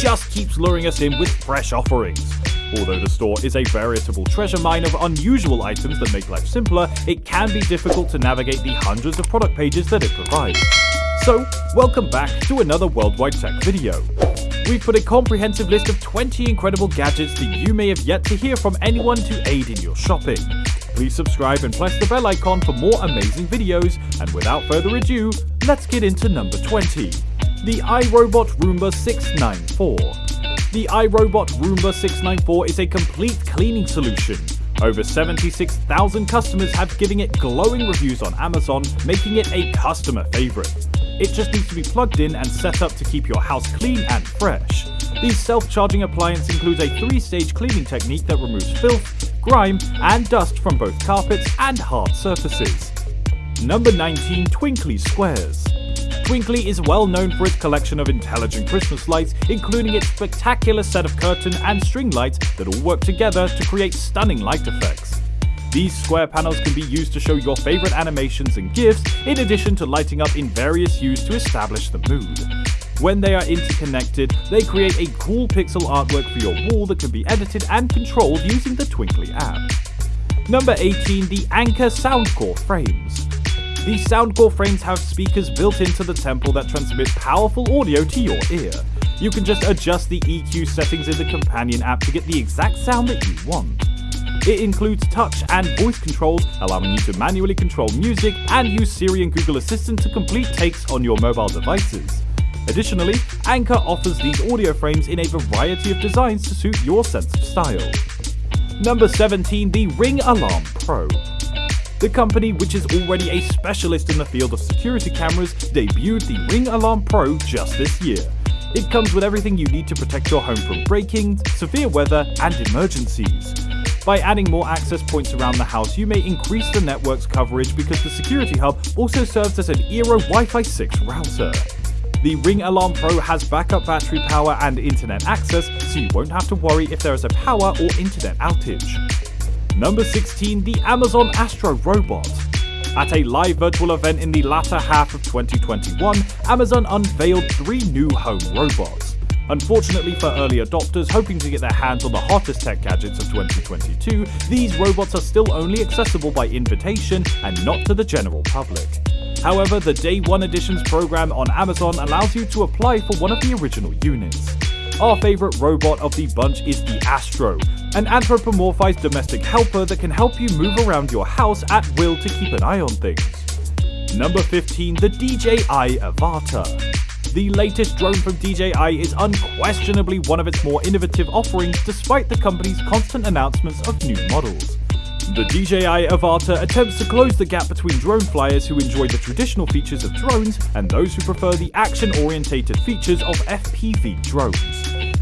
just keeps luring us in with fresh offerings. Although the store is a veritable treasure mine of unusual items that make life simpler, it can be difficult to navigate the hundreds of product pages that it provides. So, welcome back to another Worldwide Tech video. We've put a comprehensive list of 20 incredible gadgets that you may have yet to hear from anyone to aid in your shopping. Please subscribe and press the bell icon for more amazing videos, and without further ado, let's get into number 20. The iRobot Roomba 694. The iRobot Roomba 694 is a complete cleaning solution. Over 76,000 customers have given it glowing reviews on Amazon, making it a customer favorite. It just needs to be plugged in and set up to keep your house clean and fresh. The self-charging appliance includes a three-stage cleaning technique that removes filth, grime, and dust from both carpets and hard surfaces. Number 19 Twinkly Squares Twinkly is well known for its collection of intelligent Christmas lights, including its spectacular set of curtain and string lights that all work together to create stunning light effects. These square panels can be used to show your favorite animations and GIFs, in addition to lighting up in various hues to establish the mood. When they are interconnected, they create a cool pixel artwork for your wall that can be edited and controlled using the Twinkly app. Number 18. The Anker Soundcore Frames These Soundcore frames have speakers built into the temple that transmit powerful audio to your ear. You can just adjust the EQ settings in the companion app to get the exact sound that you want. It includes touch and voice controls, allowing you to manually control music and use Siri and Google Assistant to complete takes on your mobile devices. Additionally, Anker offers these audio frames in a variety of designs to suit your sense of style. Number 17. The Ring Alarm Pro the company, which is already a specialist in the field of security cameras, debuted the Ring Alarm Pro just this year. It comes with everything you need to protect your home from break-ins, severe weather, and emergencies. By adding more access points around the house, you may increase the network's coverage because the security hub also serves as an Eero Wi-Fi 6 router. The Ring Alarm Pro has backup battery power and internet access, so you won't have to worry if there is a power or internet outage. Number 16. The Amazon Astro Robot at a live virtual event in the latter half of 2021, Amazon unveiled three new home robots. Unfortunately for early adopters hoping to get their hands on the hottest tech gadgets of 2022, these robots are still only accessible by invitation and not to the general public. However, the Day 1 Editions program on Amazon allows you to apply for one of the original units. Our favourite robot of the bunch is the Astro, an anthropomorphized domestic helper that can help you move around your house at will to keep an eye on things. Number 15. The DJI Avata the latest drone from DJI is unquestionably one of its more innovative offerings despite the company's constant announcements of new models. The DJI Avata attempts to close the gap between drone flyers who enjoy the traditional features of drones and those who prefer the action-orientated features of FPV drones.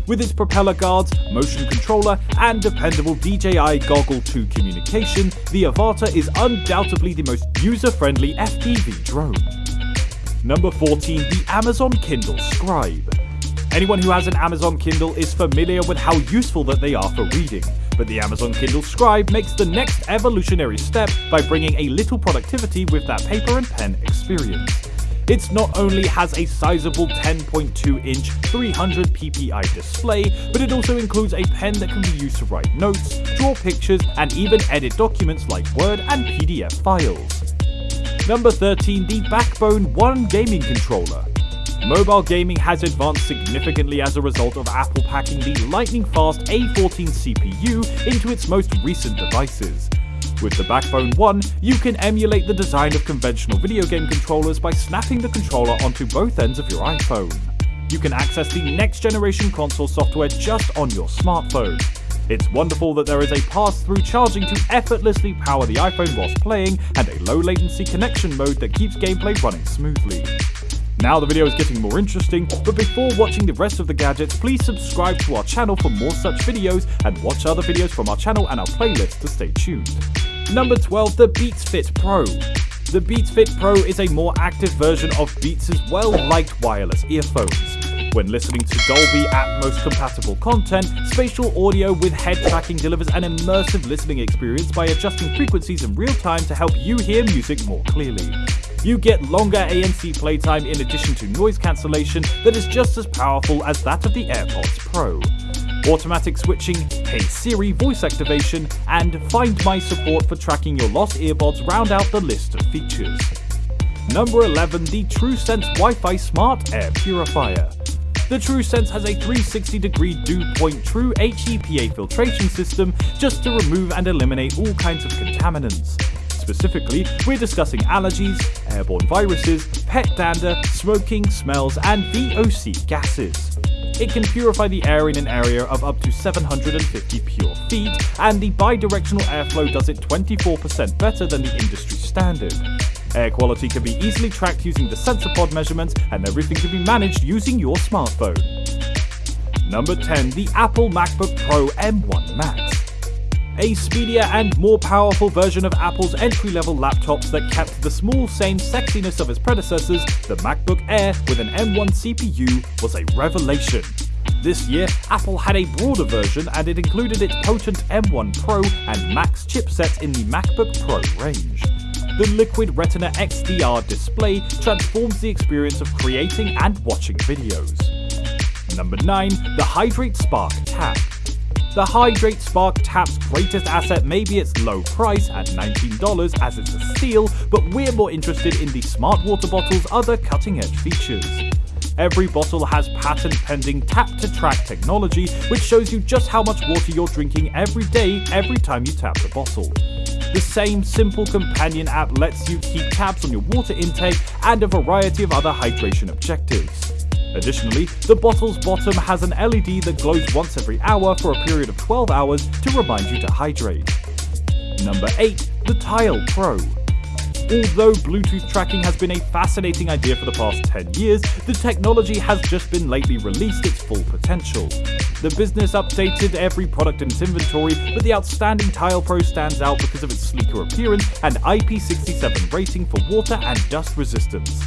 With its propeller guards, motion controller, and dependable DJI Goggle 2 communication, the Avata is undoubtedly the most user-friendly FPV drone. Number 14. The Amazon Kindle Scribe Anyone who has an Amazon Kindle is familiar with how useful that they are for reading, but the Amazon Kindle Scribe makes the next evolutionary step by bringing a little productivity with that paper and pen experience. It not only has a sizable 10.2 inch 300 ppi display, but it also includes a pen that can be used to write notes, draw pictures, and even edit documents like Word and PDF files. Number 13. The Backbone 1 Gaming Controller. Mobile gaming has advanced significantly as a result of Apple packing the lightning fast A14 CPU into its most recent devices. With the Backbone 1, you can emulate the design of conventional video game controllers by snapping the controller onto both ends of your iPhone. You can access the next generation console software just on your smartphone. It's wonderful that there is a pass-through charging to effortlessly power the iPhone whilst playing, and a low latency connection mode that keeps gameplay running smoothly. Now the video is getting more interesting, but before watching the rest of the gadgets, please subscribe to our channel for more such videos, and watch other videos from our channel and our playlist to stay tuned. Number 12. The Beats Fit Pro the Beats Fit Pro is a more active version of Beats' well-liked wireless earphones. When listening to Dolby Atmos compatible content, spatial audio with head tracking delivers an immersive listening experience by adjusting frequencies in real time to help you hear music more clearly. You get longer ANC playtime in addition to noise cancellation that is just as powerful as that of the AirPods Pro. Automatic switching, Hey Siri voice activation, and Find My support for tracking your lost earbuds round out the list of features. Number 11, the TruSens Wi-Fi Smart Air Purifier. The TruSens has a 360 degree dew point true HEPA filtration system just to remove and eliminate all kinds of contaminants. Specifically, we're discussing allergies, airborne viruses, pet dander, smoking, smells, and VOC gases. It can purify the air in an area of up to 750 pure feet, and the bidirectional airflow does it 24% better than the industry standard. Air quality can be easily tracked using the sensor pod measurements, and everything can be managed using your smartphone. Number 10. The Apple MacBook Pro M1 Max. A speedier and more powerful version of Apple's entry-level laptops that kept the small, same sexiness of its predecessors, the MacBook Air with an M1 CPU was a revelation. This year, Apple had a broader version and it included its potent M1 Pro and Max chipsets in the MacBook Pro range the Liquid Retina XDR display transforms the experience of creating and watching videos. Number 9. The HidrateSpark Tap. The HidrateSpark Tap's greatest asset may be its low price at $19 as it's a steal, but we're more interested in the smart water bottle's other cutting edge features. Every bottle has patent pending tap to track technology, which shows you just how much water you're drinking every day every time you tap the bottle. The same simple companion app lets you keep tabs on your water intake and a variety of other hydration objectives. Additionally, the bottle's bottom has an LED that glows once every hour for a period of 12 hours to remind you to hydrate. Number 8. The Tile Pro. Although Bluetooth tracking has been a fascinating idea for the past 10 years, the technology has just been lately released its full potential. The business updated every product in its inventory, but the outstanding Tile Pro stands out because of its sleeker appearance and IP67 rating for water and dust resistance.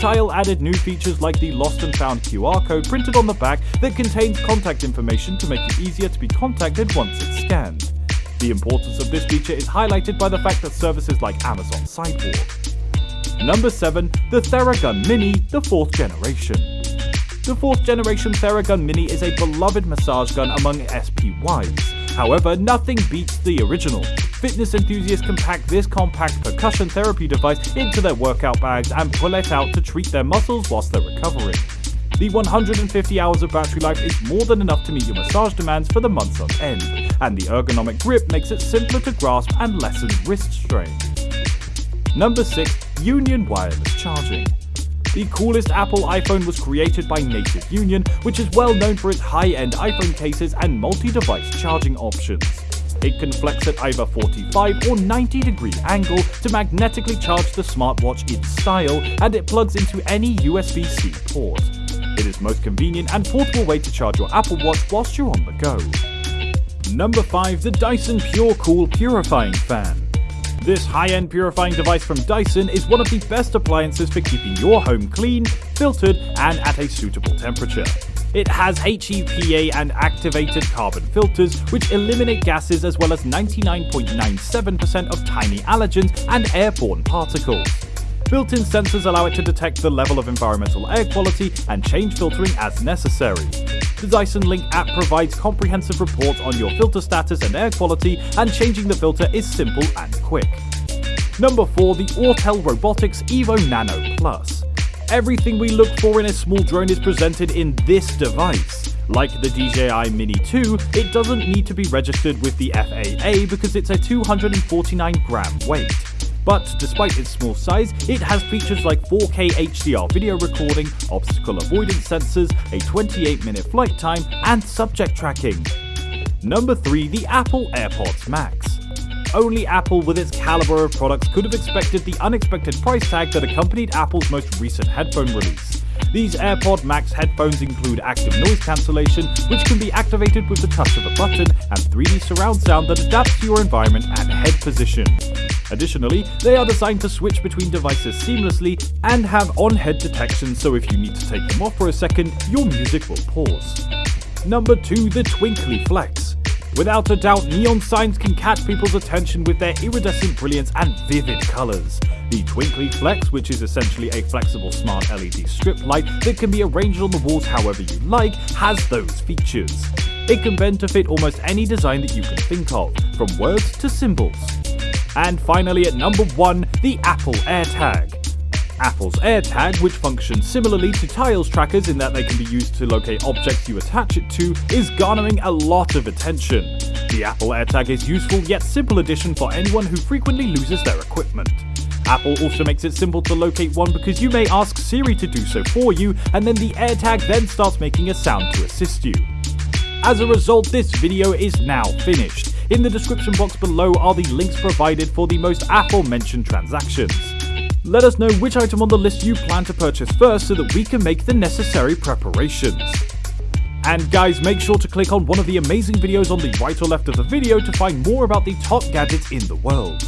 Tile added new features like the lost and found QR code printed on the back that contains contact information to make it easier to be contacted once it's scanned. The importance of this feature is highlighted by the fact that services like Amazon Sidewalk. Number 7. The Theragun Mini, the 4th generation. The 4th generation Theragun Mini is a beloved massage gun among SPYs. However, nothing beats the original. Fitness enthusiasts can pack this compact percussion therapy device into their workout bags and pull it out to treat their muscles whilst they're recovering. The 150 hours of battery life is more than enough to meet your massage demands for the months on end, and the ergonomic grip makes it simpler to grasp and lessens wrist strain. Number 6. Union Wireless Charging. The coolest Apple iPhone was created by Native Union, which is well known for its high-end iPhone cases and multi-device charging options. It can flex at either 45 or 90 degree angle to magnetically charge the smartwatch in style, and it plugs into any USB-C port. It is most convenient and portable way to charge your Apple Watch whilst you're on the go. Number 5. The Dyson Pure Cool Purifying Fan. This high-end purifying device from Dyson is one of the best appliances for keeping your home clean, filtered, and at a suitable temperature. It has HEPA and activated carbon filters, which eliminate gases as well as 99.97% of tiny allergens and airborne particles. Built-in sensors allow it to detect the level of environmental air quality and change filtering as necessary. The Dyson Link app provides comprehensive reports on your filter status and air quality, and changing the filter is simple and quick. Number 4. The Autel Robotics Evo Nano Plus. Everything we look for in a small drone is presented in this device. Like the DJI Mini 2, it doesn't need to be registered with the FAA because it's a 249 gram weight. But despite its small size, it has features like 4K HDR video recording, obstacle avoidance sensors, a 28 minute flight time, and subject tracking. Number 3. The Apple AirPods Max. Only Apple with its caliber of products could have expected the unexpected price tag that accompanied Apple's most recent headphone release. These AirPod Max headphones include active noise cancellation, which can be activated with the touch of a button, and 3D surround sound that adapts to your environment and head position. Additionally, they are designed to switch between devices seamlessly and have on-head detection so if you need to take them off for a second, your music will pause. Number 2. The Twinkly Flex. Without a doubt, neon signs can catch people's attention with their iridescent brilliance and vivid colors. The Twinkly Flex, which is essentially a flexible smart LED strip light that can be arranged on the walls however you like, has those features. It can bend to fit almost any design that you can think of, from words to symbols. And finally at number 1, the Apple AirTag. Apple's AirTag, which functions similarly to Tile's trackers in that they can be used to locate objects you attach it to, is garnering a lot of attention. The Apple AirTag is useful yet simple addition for anyone who frequently loses their equipment. Apple also makes it simple to locate one because you may ask Siri to do so for you, and then the AirTag then starts making a sound to assist you. As a result, this video is now finished. In the description box below are the links provided for the most aforementioned transactions. Let us know which item on the list you plan to purchase first so that we can make the necessary preparations. And guys, make sure to click on one of the amazing videos on the right or left of the video to find more about the top gadgets in the world.